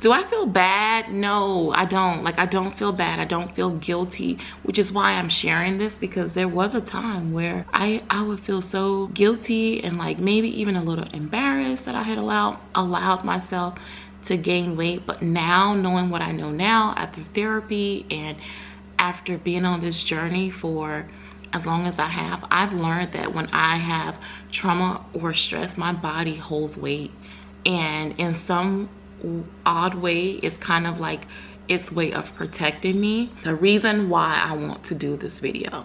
do i feel bad? No i don't. Like i don't feel bad. I don't feel guilty which is why i'm sharing this because there was a time where i i would feel so guilty and like maybe even a little embarrassed that i had allowed allowed myself to gain weight. But now knowing what i know now after therapy and after being on this journey for as long as I have, I've learned that when I have trauma or stress, my body holds weight. And in some odd way, it's kind of like its way of protecting me. The reason why I want to do this video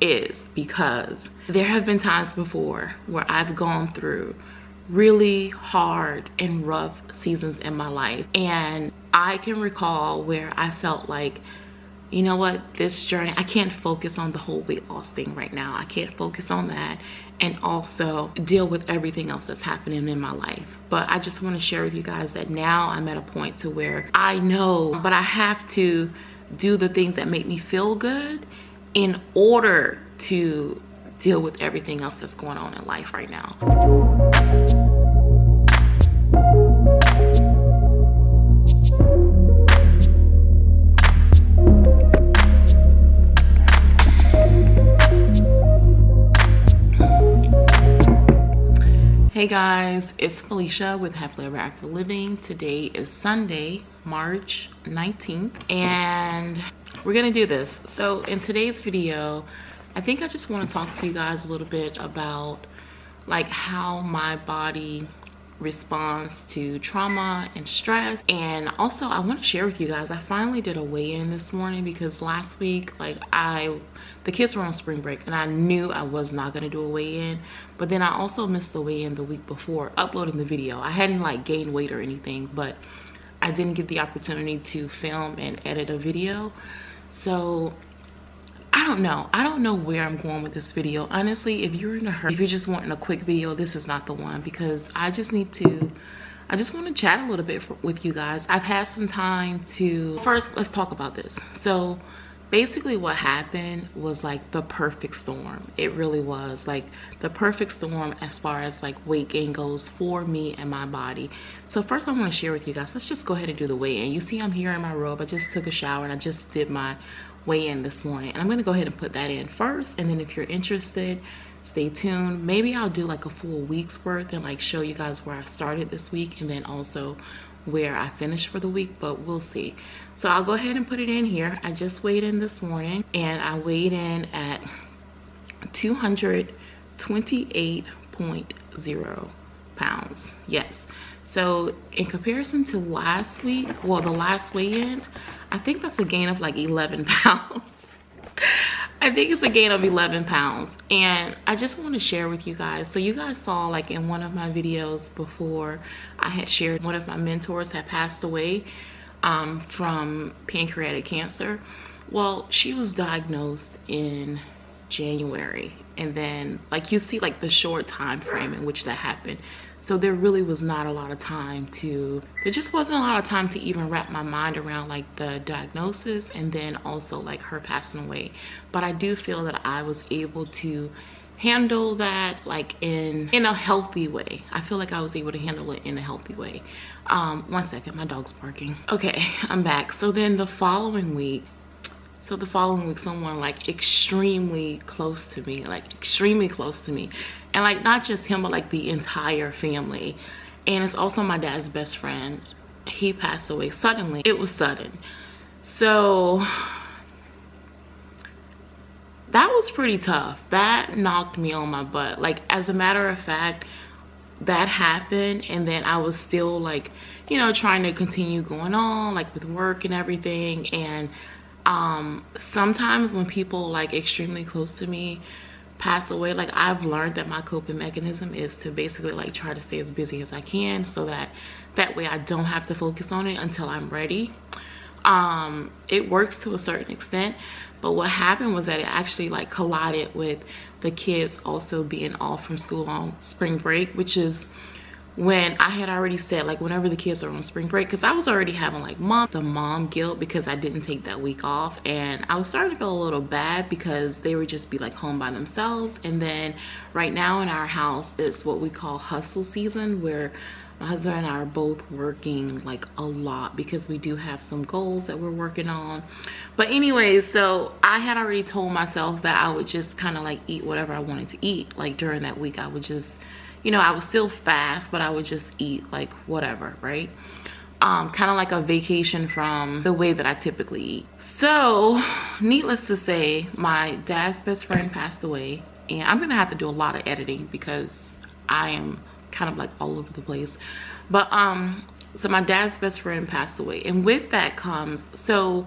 is because there have been times before where I've gone through really hard and rough seasons in my life. And I can recall where I felt like you know what this journey i can't focus on the whole weight loss thing right now. I can't focus on that and also deal with everything else that's happening in my life. But i just want to share with you guys that now i'm at a point to where i know but i have to do the things that make me feel good in order to deal with everything else that's going on in life right now Hey guys, it's Felicia with Happily Ever After Living. Today is Sunday, March 19th, and we're gonna do this. So in today's video, I think I just wanna talk to you guys a little bit about like how my body responds to trauma and stress. And also i want to share with you guys i finally did a weigh-in this morning because last week like i the kids were on spring break and i knew i was not going to do a weigh-in but then i also missed the weigh-in the week before uploading the video. I hadn't like gained weight or anything but i didn't get the opportunity to film and edit a video. So I don't know. I don't know where I'm going with this video. Honestly, if you're in a hurry, if you're just wanting a quick video, this is not the one because I just need to, I just want to chat a little bit for, with you guys. I've had some time to, first, let's talk about this. So basically what happened was like the perfect storm. It really was like the perfect storm as far as like weight gain goes for me and my body. So first I want to share with you guys, let's just go ahead and do the weigh in. You see I'm here in my robe. I just took a shower and I just did my weigh in this morning. And i'm going to go ahead and put that in first. And then if you're interested stay tuned. Maybe i'll do like a full week's worth and like show you guys where i started this week and then also where i finished for the week but we'll see. So i'll go ahead and put it in here. I just weighed in this morning and i weighed in at 228.0 pounds. Yes so in comparison to last week well the last weigh-in I think that's a gain of like 11 pounds. I think it's a gain of 11 pounds. And I just want to share with you guys so you guys saw like in one of my videos before I had shared one of my mentors had passed away um, from pancreatic cancer. Well she was diagnosed in January and then like you see like the short time frame in which that happened so there really was not a lot of time to there just wasn't a lot of time to even wrap my mind around like the diagnosis and then also like her passing away. But i do feel that i was able to handle that like in in a healthy way. I feel like i was able to handle it in a healthy way. Um one second my dog's barking. Okay i'm back. So then the following week so the following week someone like extremely close to me like extremely close to me and like not just him but like the entire family. And it's also my dad's best friend. He passed away suddenly. It was sudden. So that was pretty tough. That knocked me on my butt. Like as a matter of fact that happened and then i was still like you know trying to continue going on like with work and everything. And um sometimes when people like extremely close to me pass away like i've learned that my coping mechanism is to basically like try to stay as busy as i can so that that way i don't have to focus on it until i'm ready. Um it works to a certain extent but what happened was that it actually like collided with the kids also being off from school on spring break which is when I had already said like whenever the kids are on spring break because I was already having like mom the mom guilt because I didn't take that week off and I was starting to feel a little bad because they would just be like home by themselves and then right now in our house it's what we call hustle season where my husband and I are both working like a lot because we do have some goals that we're working on. But anyways, so I had already told myself that I would just kind of like eat whatever I wanted to eat. Like during that week, I would just, you know, I would still fast, but I would just eat like whatever, right? Um, kind of like a vacation from the way that I typically eat. So, needless to say, my dad's best friend passed away, and I'm gonna have to do a lot of editing because I am kind of like all over the place but um so my dad's best friend passed away and with that comes so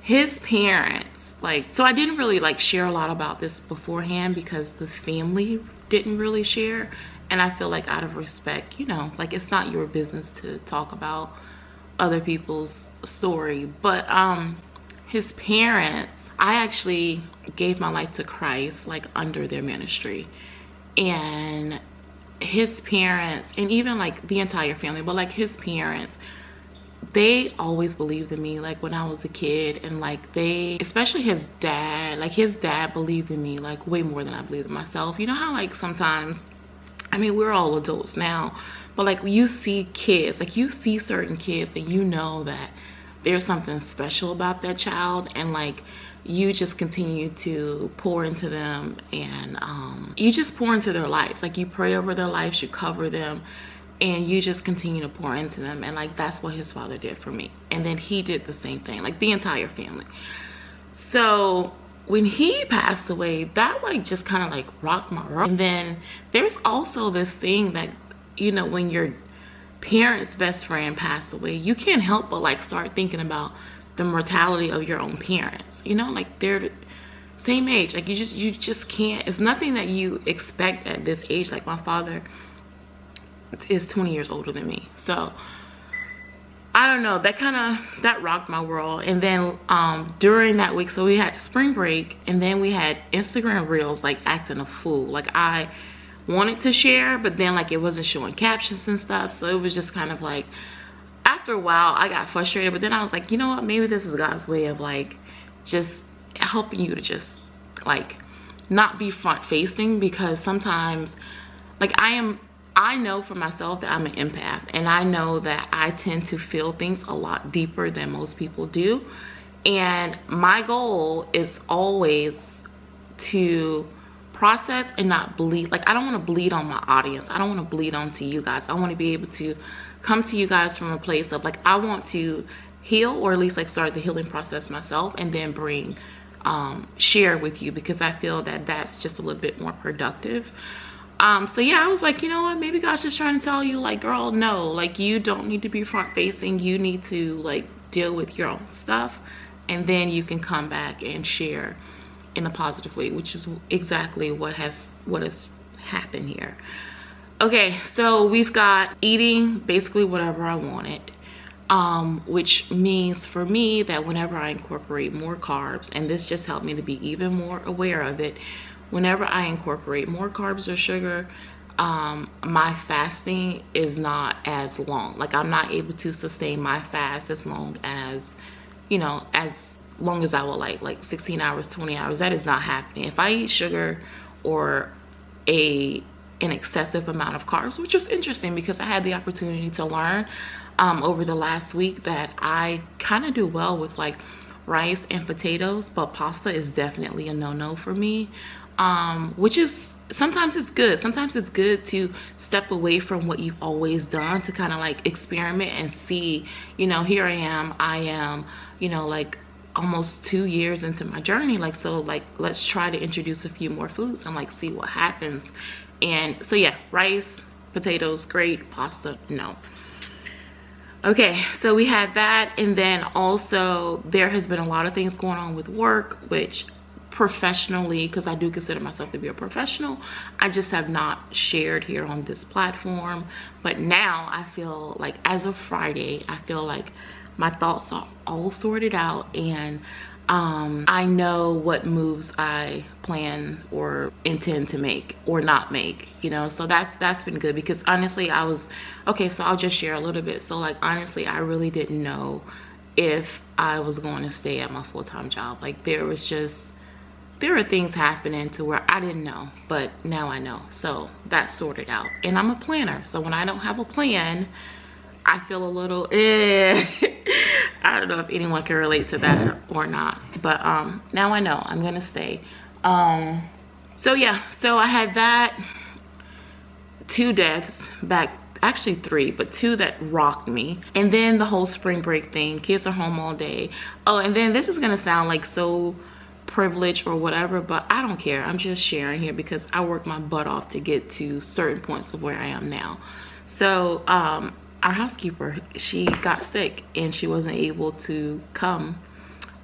his parents like so i didn't really like share a lot about this beforehand because the family didn't really share and i feel like out of respect you know like it's not your business to talk about other people's story. But um his parents i actually gave my life to christ like under their ministry. And his parents and even like the entire family but like his parents they always believed in me like when i was a kid. And like they especially his dad like his dad believed in me like way more than i believed in myself. You know how like sometimes i mean we're all adults now but like you see kids like you see certain kids and you know that there's something special about that child and like you just continue to pour into them and um, you just pour into their lives. Like you pray over their lives you cover them and you just continue to pour into them. And like that's what his father did for me. And then he did the same thing like the entire family. So when he passed away that like just kind of like rocked my world. And then there's also this thing that you know when your parents best friend passed away you can't help but like start thinking about the mortality of your own parents you know like they're same age like you just you just can't it's nothing that you expect at this age like my father is 20 years older than me so I don't know that kind of that rocked my world. And then um during that week so we had spring break and then we had Instagram reels like acting a fool. Like I wanted to share but then like it wasn't showing captions and stuff so it was just kind of like after a while i got frustrated but then i was like you know what? Maybe this is god's way of like just helping you to just like not be front facing because sometimes like i am i know for myself that i'm an empath and i know that i tend to feel things a lot deeper than most people do. And my goal is always to process and not bleed. Like i don't want to bleed on my audience. I don't want to bleed onto you guys. I want to be able to come to you guys from a place of like I want to heal or at least like start the healing process myself and then bring um, share with you because I feel that that's just a little bit more productive. Um, so yeah, I was like, you know what, maybe God's just trying to tell you like, girl, no, like you don't need to be front facing. You need to like deal with your own stuff and then you can come back and share in a positive way, which is exactly what has, what has happened here okay so we've got eating basically whatever i wanted um, which means for me that whenever i incorporate more carbs and this just helped me to be even more aware of it whenever i incorporate more carbs or sugar um, my fasting is not as long. Like i'm not able to sustain my fast as long as you know as long as i would like like 16 hours 20 hours. That is not happening. If i eat sugar or a an excessive amount of carbs, which was interesting because I had the opportunity to learn um, over the last week that I kind of do well with like rice and potatoes, but pasta is definitely a no-no for me, um, which is sometimes it's good. Sometimes it's good to step away from what you've always done to kind of like experiment and see, you know, here I am, I am, you know, like almost two years into my journey like so like let's try to introduce a few more foods and like see what happens and so yeah rice potatoes great pasta no okay so we had that and then also there has been a lot of things going on with work which professionally because i do consider myself to be a professional i just have not shared here on this platform. But now i feel like as of friday i feel like my thoughts are all sorted out and um, I know what moves I plan or intend to make or not make, you know, so that's that's been good because honestly I was okay so I'll just share a little bit. So like honestly I really didn't know if I was going to stay at my full-time job. Like there was just there are things happening to where I didn't know, but now I know. So that's sorted out. And I'm a planner. So when I don't have a plan, I feel a little eh. I don't know if anyone can relate to that or not. But um now I know I'm gonna stay. Um so yeah, so I had that two deaths back actually three but two that rocked me and then the whole spring break thing kids are home all day oh and then this is gonna sound like so privilege or whatever but i don't care. I'm just sharing here because i worked my butt off to get to certain points of where i am now. So um our housekeeper she got sick and she wasn't able to come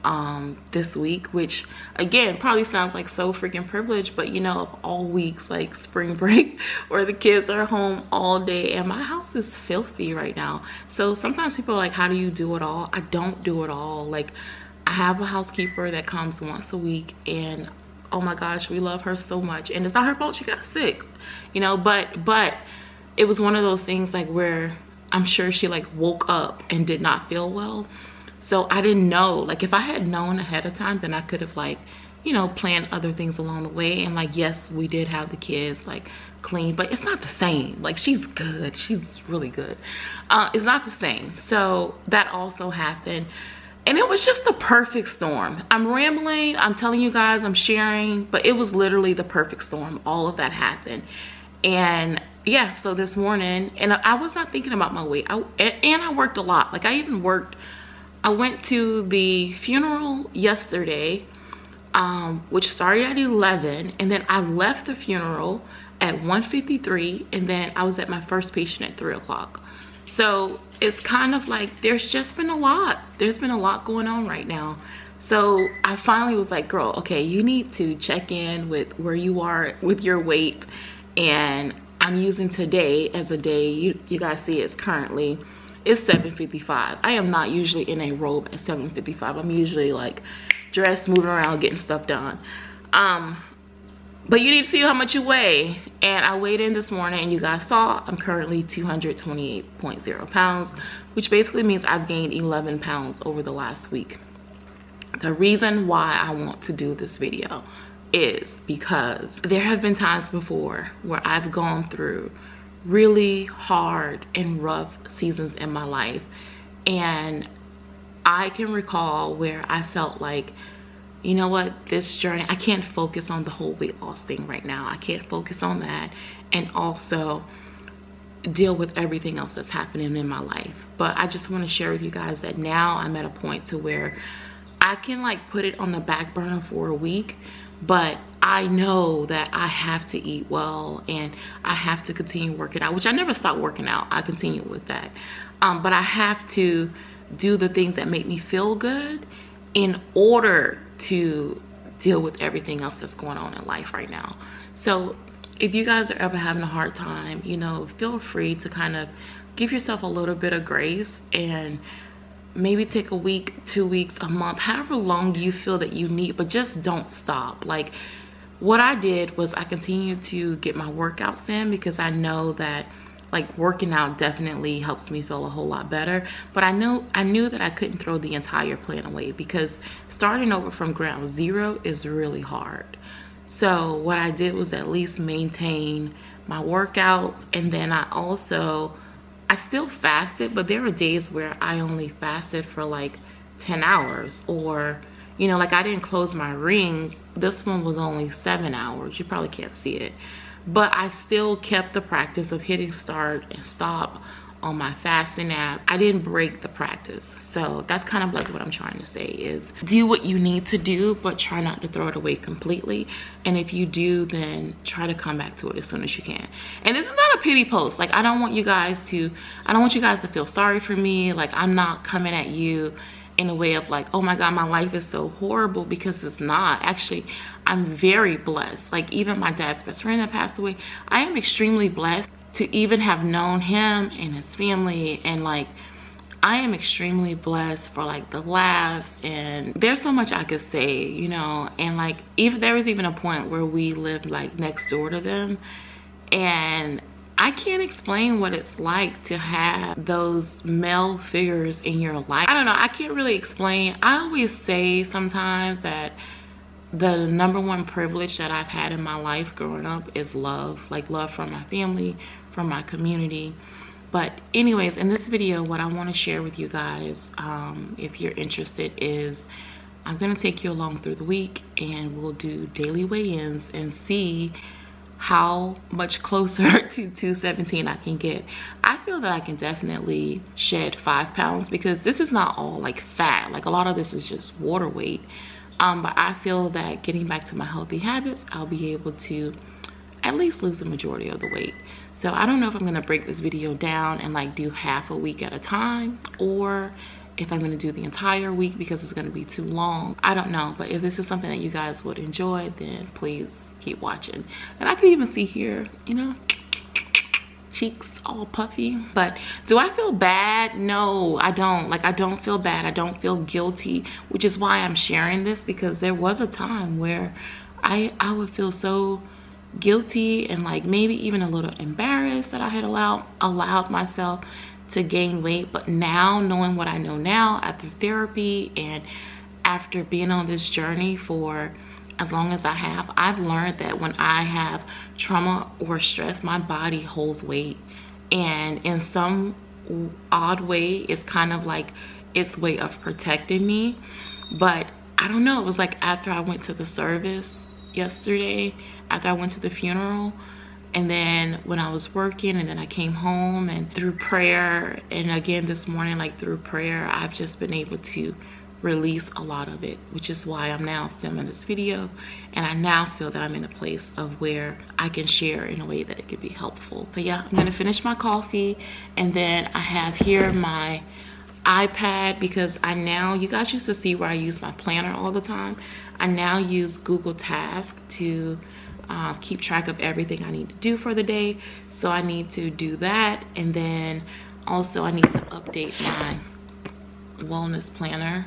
um this week which again probably sounds like so freaking privileged but you know of all weeks like spring break where the kids are home all day and my house is filthy right now. So sometimes people are like how do you do it all? I don't do it all. Like i have a housekeeper that comes once a week and oh my gosh we love her so much. And it's not her fault she got sick you know but but it was one of those things like where i'm sure she like woke up and did not feel well. So i didn't know. Like if i had known ahead of time then i could have like you know planned other things along the way. And like yes we did have the kids like clean but it's not the same. Like she's good. She's really good. Uh it's not the same. So that also happened and it was just the perfect storm. I'm rambling i'm telling you guys i'm sharing but it was literally the perfect storm all of that happened. And yeah so this morning and i was not thinking about my weight. I, and i worked a lot. Like i even worked I went to the funeral yesterday, um, which started at 11, and then I left the funeral at 1.53, and then I was at my first patient at 3 o'clock. So it's kind of like there's just been a lot. There's been a lot going on right now. So I finally was like, girl, okay, you need to check in with where you are with your weight. And I'm using today as a day. You, you guys see it's currently it's 7.55 i am not usually in a robe at 7.55 i'm usually like dressed moving around getting stuff done um but you need to see how much you weigh. And i weighed in this morning and you guys saw i'm currently 228.0 pounds which basically means i've gained 11 pounds over the last week. The reason why i want to do this video is because there have been times before where i've gone through really hard and rough seasons in my life. And I can recall where I felt like you know what this journey I can't focus on the whole weight loss thing right now I can't focus on that and also deal with everything else that's happening in my life but I just want to share with you guys that now I'm at a point to where I can like put it on the back burner for a week but I know that I have to eat well and I have to continue working out, which I never stopped working out. I continue with that. Um, but I have to do the things that make me feel good in order to deal with everything else that's going on in life right now. So if you guys are ever having a hard time, you know, feel free to kind of give yourself a little bit of grace and maybe take a week two weeks a month however long you feel that you need but just don't stop like what i did was i continued to get my workouts in because i know that like working out definitely helps me feel a whole lot better but i know i knew that i couldn't throw the entire plan away because starting over from ground zero is really hard so what i did was at least maintain my workouts and then i also I still fasted, but there were days where I only fasted for like 10 hours or, you know, like I didn't close my rings. This one was only seven hours. You probably can't see it. But I still kept the practice of hitting start and stop on my fasting app. I didn't break the practice. So that's kind of like what i'm trying to say is do what you need to do but try not to throw it away completely. And if you do then try to come back to it as soon as you can. And this is not a pity post. Like i don't want you guys to i don't want you guys to feel sorry for me. Like i'm not coming at you in a way of like oh my god my life is so horrible because it's not. Actually i'm very blessed. Like even my dad's best friend that passed away i am extremely blessed to even have known him and his family. And like I am extremely blessed for like the laughs. And there's so much I could say, you know, and like if there was even a point where we lived like next door to them. And I can't explain what it's like to have those male figures in your life. I don't know, I can't really explain. I always say sometimes that the number one privilege that I've had in my life growing up is love, like love from my family, from my community. But anyways, in this video, what I want to share with you guys, um, if you're interested, is I'm going to take you along through the week and we'll do daily weigh-ins and see how much closer to 217 I can get. I feel that I can definitely shed five pounds because this is not all like fat. Like a lot of this is just water weight um, but I feel that getting back to my healthy habits, I'll be able to at least lose the majority of the weight. So I don't know if I'm gonna break this video down and like do half a week at a time or if I'm gonna do the entire week because it's gonna be too long. I don't know, but if this is something that you guys would enjoy, then please keep watching. And I can even see here, you know, cheeks all puffy but do i feel bad? No i don't. Like i don't feel bad. I don't feel guilty which is why i'm sharing this because there was a time where i i would feel so guilty and like maybe even a little embarrassed that i had allowed allowed myself to gain weight. But now knowing what i know now after therapy and after being on this journey for as long as I have, I've learned that when I have trauma or stress, my body holds weight. And in some odd way, it's kind of like its way of protecting me. But I don't know, it was like after I went to the service yesterday, after I went to the funeral, and then when I was working and then I came home and through prayer and again this morning like through prayer I've just been able to release a lot of it which is why i'm now filming this video. And i now feel that i'm in a place of where i can share in a way that it could be helpful. So yeah i'm gonna finish my coffee and then i have here my ipad because i now you guys used to see where i use my planner all the time. I now use google task to uh, keep track of everything i need to do for the day. So i need to do that and then also i need to update my wellness planner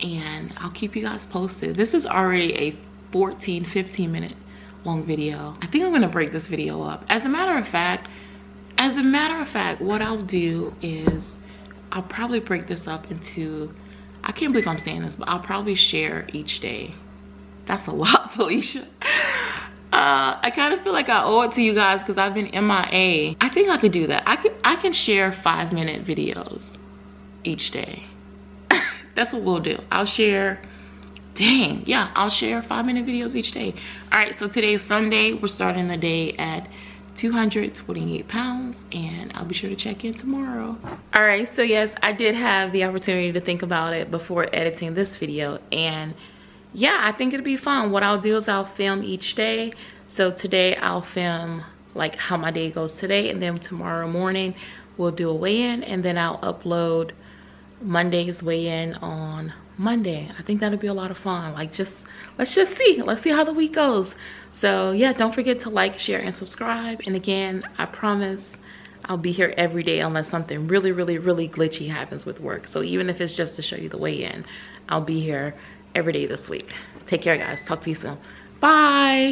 and I'll keep you guys posted. This is already a 14, 15 minute long video. I think I'm gonna break this video up. As a matter of fact, as a matter of fact, what I'll do is I'll probably break this up into, I can't believe I'm saying this, but I'll probably share each day. That's a lot, Felicia. Uh, I kind of feel like I owe it to you guys because I've been MIA. I think I could do that. I can I can share five minute videos each day that's what we'll do. I'll share dang yeah i'll share five minute videos each day. All right so today is sunday. We're starting the day at 228 pounds and i'll be sure to check in tomorrow. All right so yes i did have the opportunity to think about it before editing this video and yeah i think it'll be fun. What i'll do is i'll film each day. So today i'll film like how my day goes today and then tomorrow morning we'll do a weigh-in and then i'll upload Monday's weigh-in on Monday. I think that'll be a lot of fun. Like just, let's just see. Let's see how the week goes. So yeah, don't forget to like, share, and subscribe. And again, I promise I'll be here every day unless something really, really, really glitchy happens with work. So even if it's just to show you the weigh-in, I'll be here every day this week. Take care, guys. Talk to you soon. Bye.